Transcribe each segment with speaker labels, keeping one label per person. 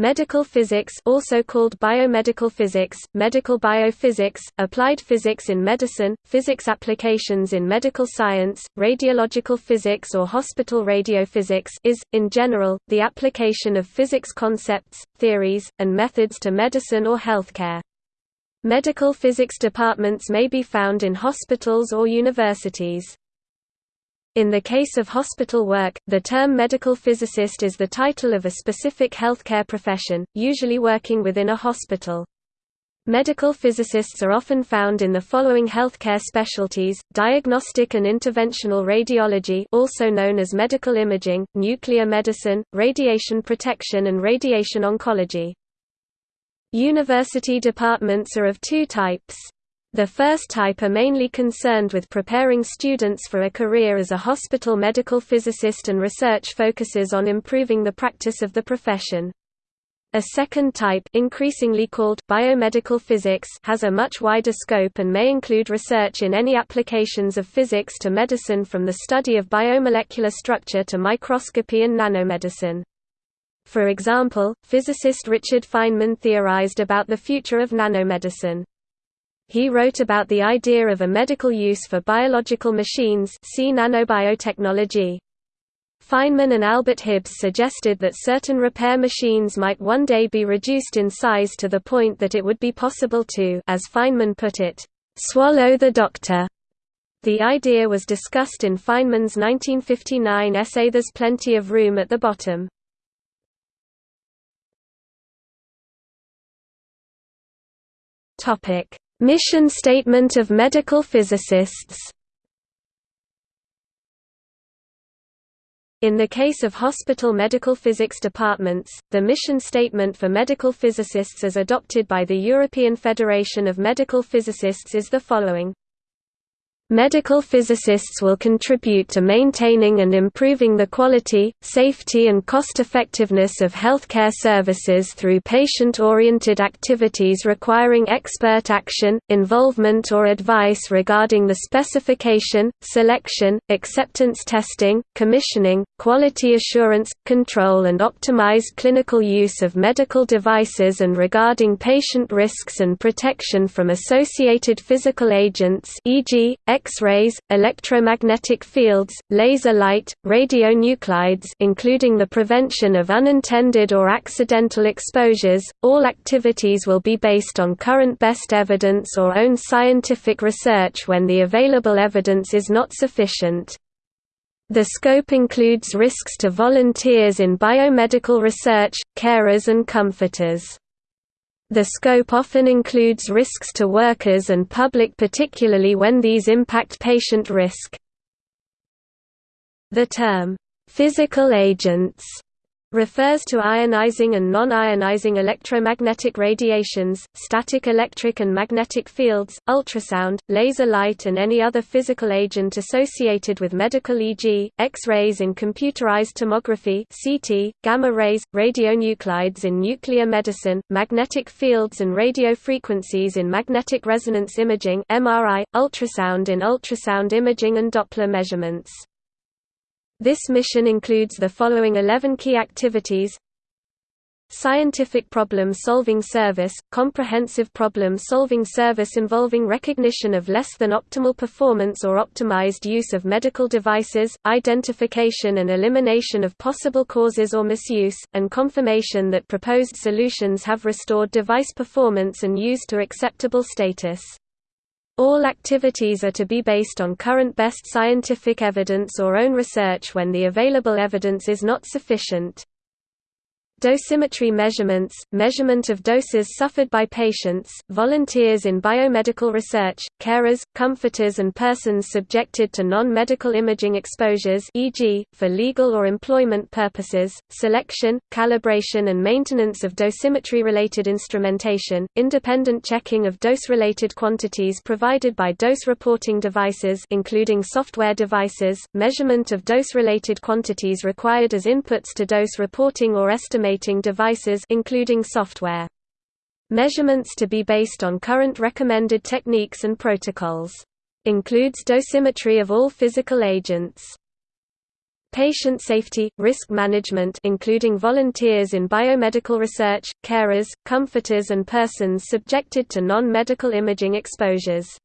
Speaker 1: Medical physics also called biomedical physics, medical biophysics, applied physics in medicine, physics applications in medical science, radiological physics or hospital radiophysics is, in general, the application of physics concepts, theories, and methods to medicine or healthcare. Medical physics departments may be found in hospitals or universities. In the case of hospital work, the term medical physicist is the title of a specific healthcare profession, usually working within a hospital. Medical physicists are often found in the following healthcare specialties, diagnostic and interventional radiology also known as medical imaging, nuclear medicine, radiation protection and radiation oncology. University departments are of two types. The first type are mainly concerned with preparing students for a career as a hospital medical physicist and research focuses on improving the practice of the profession. A second type increasingly called biomedical physics has a much wider scope and may include research in any applications of physics to medicine from the study of biomolecular structure to microscopy and nanomedicine. For example, physicist Richard Feynman theorized about the future of nanomedicine. He wrote about the idea of a medical use for biological machines see nanobiotechnology. Feynman and Albert Hibbs suggested that certain repair machines might one day be reduced in size to the point that it would be possible to as Feynman put it, "...swallow the doctor." The idea was discussed in Feynman's 1959 essay There's Plenty of Room at the Bottom. Topic Mission Statement of Medical Physicists. In the case of hospital medical physics departments, the mission statement for medical physicists as adopted by the European Federation of Medical Physicists is the following Medical physicists will contribute to maintaining and improving the quality, safety and cost-effectiveness of healthcare services through patient-oriented activities requiring expert action, involvement or advice regarding the specification, selection, acceptance testing, commissioning, quality assurance, control and optimized clinical use of medical devices and regarding patient risks and protection from associated physical agents e.g., X-rays, electromagnetic fields, laser light, radionuclides including the prevention of unintended or accidental exposures. All activities will be based on current best evidence or own scientific research when the available evidence is not sufficient. The scope includes risks to volunteers in biomedical research, carers and comforters. The scope often includes risks to workers and public particularly when these impact patient risk. The term, "'physical agents' refers to ionizing and non-ionizing electromagnetic radiations, static electric and magnetic fields, ultrasound, laser light and any other physical agent associated with medical e.g., X-rays in computerized tomography CT, gamma rays, radionuclides in nuclear medicine, magnetic fields and radio frequencies in magnetic resonance imaging MRI, ultrasound in ultrasound imaging and Doppler measurements. This mission includes the following 11 key activities Scientific problem-solving service – comprehensive problem-solving service involving recognition of less than optimal performance or optimized use of medical devices, identification and elimination of possible causes or misuse, and confirmation that proposed solutions have restored device performance and use to acceptable status. All activities are to be based on current best scientific evidence or own research when the available evidence is not sufficient. Dosimetry measurements, measurement of doses suffered by patients, volunteers in biomedical research, carers, comforters and persons subjected to non-medical imaging exposures e.g., for legal or employment purposes, selection, calibration and maintenance of dosimetry-related instrumentation, independent checking of dose-related quantities provided by dose reporting devices including software devices, measurement of dose-related quantities required as inputs to dose reporting or devices including software. Measurements to be based on current recommended techniques and protocols. Includes dosimetry of all physical agents. Patient safety, risk management including volunteers in biomedical research, carers, comforters and persons subjected to non-medical imaging exposures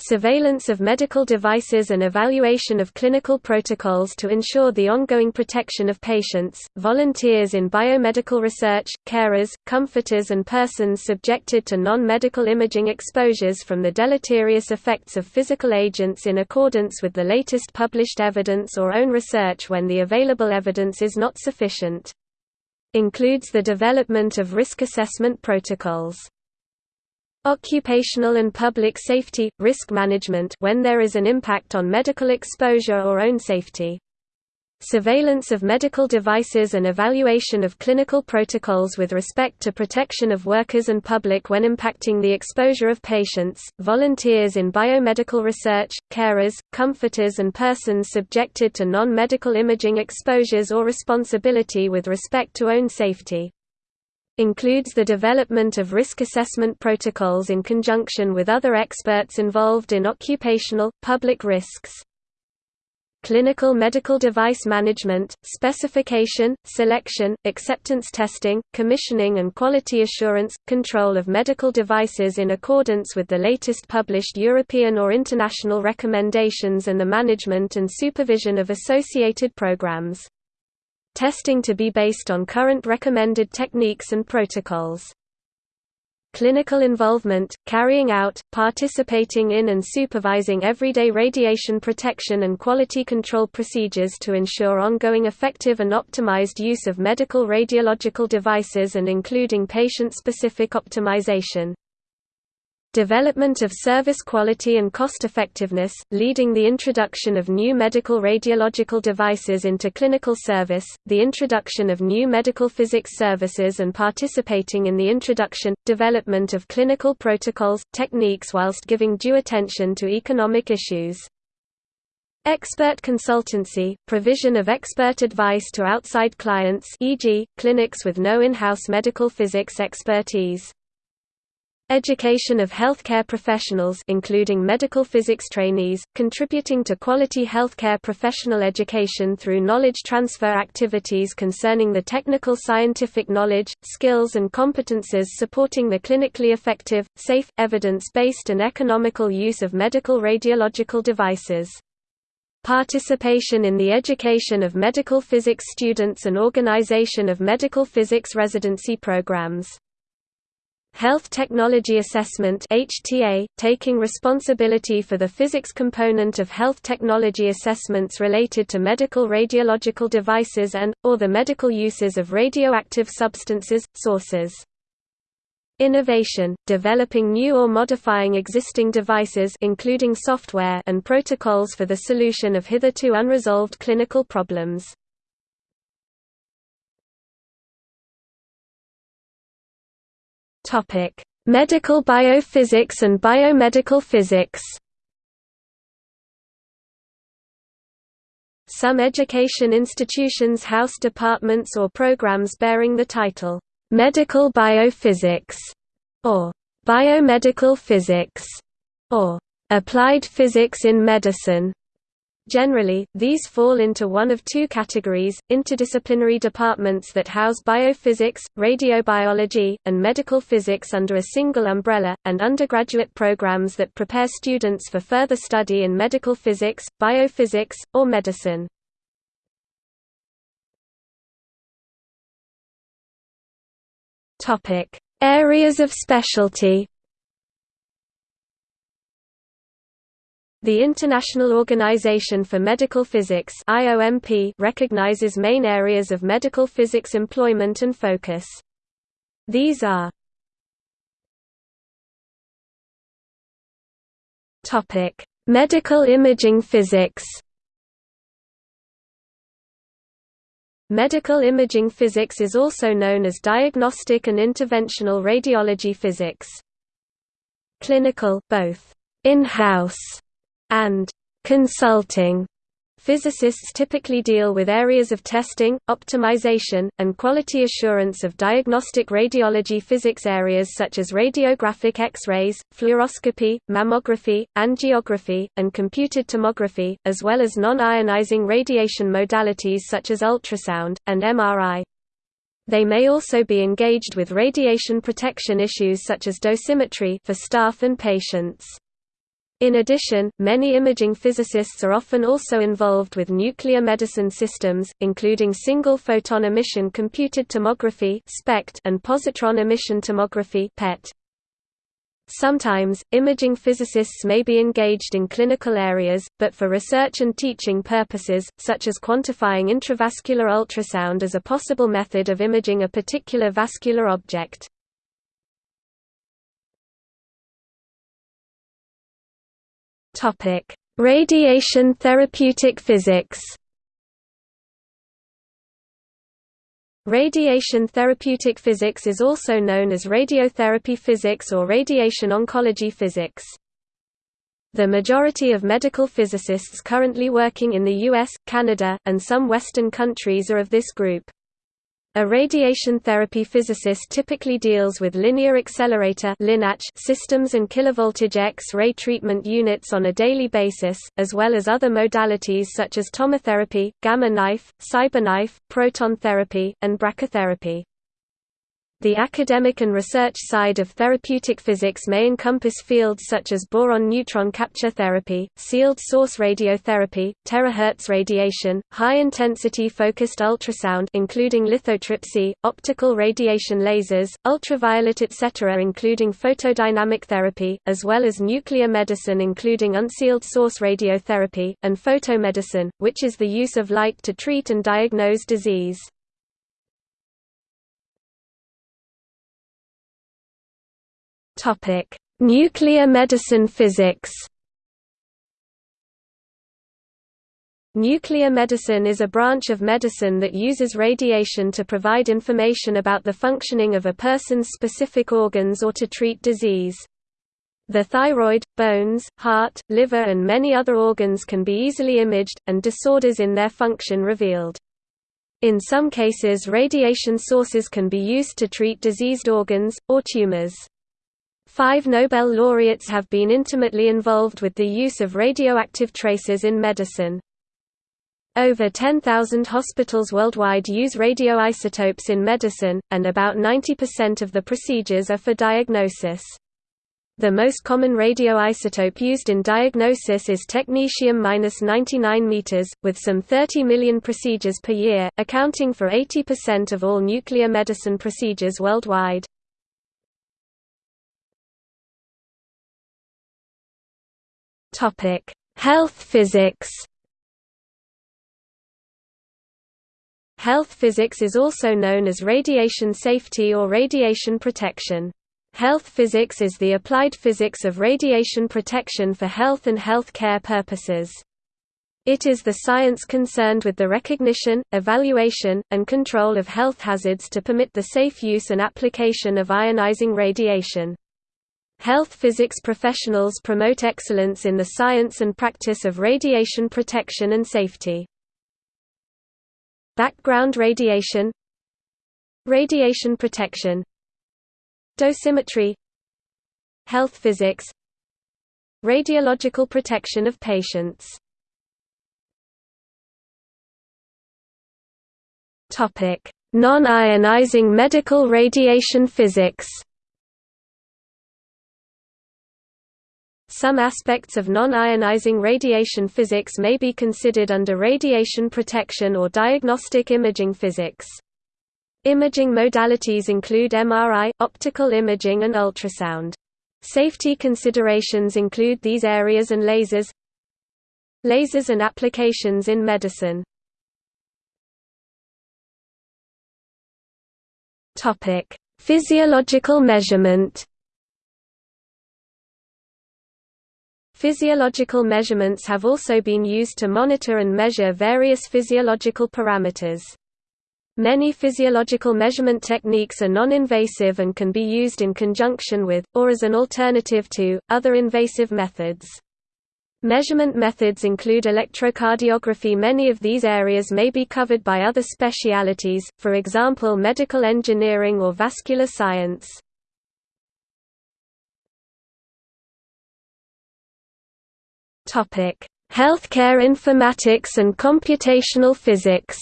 Speaker 1: surveillance of medical devices and evaluation of clinical protocols to ensure the ongoing protection of patients, volunteers in biomedical research, carers, comforters and persons subjected to non-medical imaging exposures from the deleterious effects of physical agents in accordance with the latest published evidence or own research when the available evidence is not sufficient. Includes the development of risk assessment protocols. Occupational and public safety – risk management when there is an impact on medical exposure or own safety. Surveillance of medical devices and evaluation of clinical protocols with respect to protection of workers and public when impacting the exposure of patients, volunteers in biomedical research, carers, comforters and persons subjected to non-medical imaging exposures or responsibility with respect to own safety includes the development of risk assessment protocols in conjunction with other experts involved in occupational, public risks. Clinical medical device management, specification, selection, acceptance testing, commissioning and quality assurance, control of medical devices in accordance with the latest published European or international recommendations and the management and supervision of associated programs testing to be based on current recommended techniques and protocols. Clinical involvement, carrying out, participating in and supervising everyday radiation protection and quality control procedures to ensure ongoing effective and optimized use of medical radiological devices and including patient-specific optimization development of service quality and cost-effectiveness, leading the introduction of new medical radiological devices into clinical service, the introduction of new medical physics services and participating in the introduction, development of clinical protocols, techniques whilst giving due attention to economic issues. Expert consultancy, provision of expert advice to outside clients e.g., clinics with no in-house medical physics expertise. Education of healthcare professionals including medical physics trainees, contributing to quality healthcare professional education through knowledge transfer activities concerning the technical scientific knowledge, skills and competences supporting the clinically effective, safe, evidence-based and economical use of medical radiological devices. Participation in the education of medical physics students and organization of medical physics residency programs. Health Technology Assessment HTA, taking responsibility for the physics component of health technology assessments related to medical radiological devices and, or the medical uses of radioactive substances, sources. Innovation, developing new or modifying existing devices including software and protocols for the solution of hitherto unresolved clinical problems. Topic: Medical biophysics and biomedical physics. Some education institutions house departments or programs bearing the title, "'Medical Biophysics' or "'Biomedical Physics' or "'Applied Physics in Medicine' Generally, these fall into one of two categories, interdisciplinary departments that house biophysics, radiobiology, and medical physics under a single umbrella, and undergraduate programs that prepare students for further study in medical physics, biophysics, or medicine. Areas of specialty The International Organization for Medical Physics IOMP recognizes main areas of medical physics employment and focus. These are Topic: Medical imaging physics. Medical imaging physics is also known as diagnostic and interventional radiology physics. Clinical both in-house and consulting Physicists typically deal with areas of testing, optimization, and quality assurance of diagnostic radiology physics areas such as radiographic X-rays, fluoroscopy, mammography, angiography, and computed tomography, as well as non-ionizing radiation modalities such as ultrasound, and MRI. They may also be engaged with radiation protection issues such as dosimetry for staff and patients. In addition, many imaging physicists are often also involved with nuclear medicine systems, including single photon emission computed tomography and positron emission tomography PET. Sometimes, imaging physicists may be engaged in clinical areas, but for research and teaching purposes, such as quantifying intravascular ultrasound as a possible method of imaging a particular vascular object. Topic: Radiation therapeutic physics. Radiation therapeutic physics is also known as radiotherapy physics or radiation oncology physics. The majority of medical physicists currently working in the US, Canada, and some Western countries are of this group. A radiation therapy physicist typically deals with linear accelerator systems and kilovoltage X-ray treatment units on a daily basis, as well as other modalities such as tomotherapy, gamma knife, cyberknife, proton therapy, and brachytherapy. The academic and research side of therapeutic physics may encompass fields such as boron-neutron capture therapy, sealed source radiotherapy, terahertz radiation, high-intensity focused ultrasound including lithotripsy, optical radiation lasers, ultraviolet etc. including photodynamic therapy, as well as nuclear medicine including unsealed source radiotherapy, and photomedicine, which is the use of light to treat and diagnose disease. Topic: Nuclear medicine physics. Nuclear medicine is a branch of medicine that uses radiation to provide information about the functioning of a person's specific organs or to treat disease. The thyroid, bones, heart, liver and many other organs can be easily imaged, and disorders in their function revealed. In some cases radiation sources can be used to treat diseased organs, or tumors. Five Nobel laureates have been intimately involved with the use of radioactive traces in medicine. Over 10,000 hospitals worldwide use radioisotopes in medicine, and about 90% of the procedures are for diagnosis. The most common radioisotope used in diagnosis is technetium-99 m, with some 30 million procedures per year, accounting for 80% of all nuclear medicine procedures worldwide. Topic: Health physics. Health physics is also known as radiation safety or radiation protection. Health physics is the applied physics of radiation protection for health and health care purposes. It is the science concerned with the recognition, evaluation, and control of health hazards to permit the safe use and application of ionizing radiation. Health physics professionals promote excellence in the science and practice of radiation protection and safety. Background radiation. Radiation protection. Dosimetry. Health physics. Radiological protection of patients. Non-ionizing medical radiation physics Some aspects of non-ionizing radiation physics may be considered under radiation protection or diagnostic imaging physics. Imaging modalities include MRI, optical imaging and ultrasound. Safety considerations include these areas and lasers Lasers and applications in medicine Physiological measurement Physiological measurements have also been used to monitor and measure various physiological parameters. Many physiological measurement techniques are non-invasive and can be used in conjunction with, or as an alternative to, other invasive methods. Measurement methods include electrocardiography Many of these areas may be covered by other specialities, for example medical engineering or vascular science. Healthcare informatics and computational physics.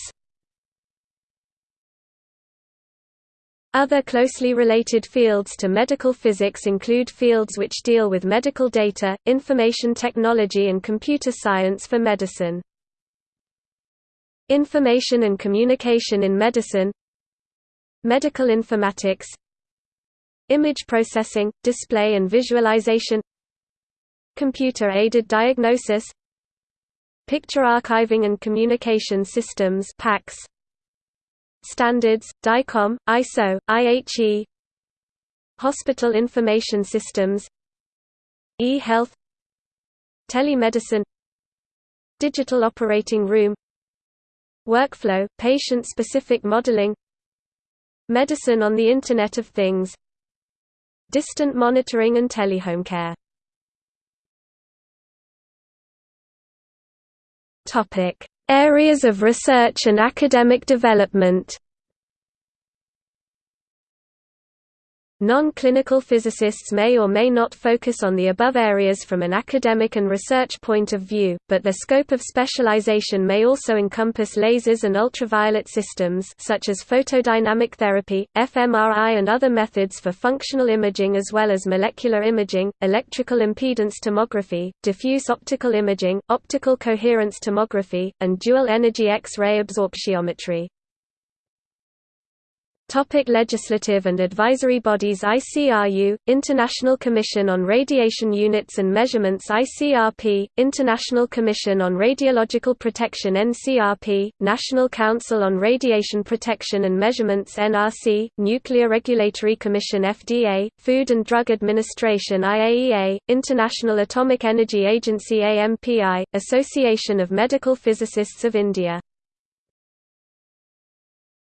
Speaker 1: Other closely related fields to medical physics include fields which deal with medical data, information technology and computer science for medicine. Information and communication in medicine. Medical informatics. Image processing, display and visualization Computer-aided diagnosis Picture archiving and communication systems PACS, Standards, DICOM, ISO, IHE Hospital Information Systems E-Health Telemedicine Digital Operating Room Workflow, patient-specific modeling Medicine on the Internet of Things Distant monitoring and telehome care Areas of research and academic development Non-clinical physicists may or may not focus on the above areas from an academic and research point of view, but their scope of specialization may also encompass lasers and ultraviolet systems such as photodynamic therapy, fMRI and other methods for functional imaging as well as molecular imaging, electrical impedance tomography, diffuse optical imaging, optical coherence tomography, and dual-energy X-ray absorptiometry. Topic legislative and advisory bodies ICRU, International Commission on Radiation Units and Measurements ICRP, International Commission on Radiological Protection NCRP, National Council on Radiation Protection and Measurements NRC, Nuclear Regulatory Commission FDA, Food and Drug Administration IAEA, International Atomic Energy Agency AMPI, Association of Medical Physicists of India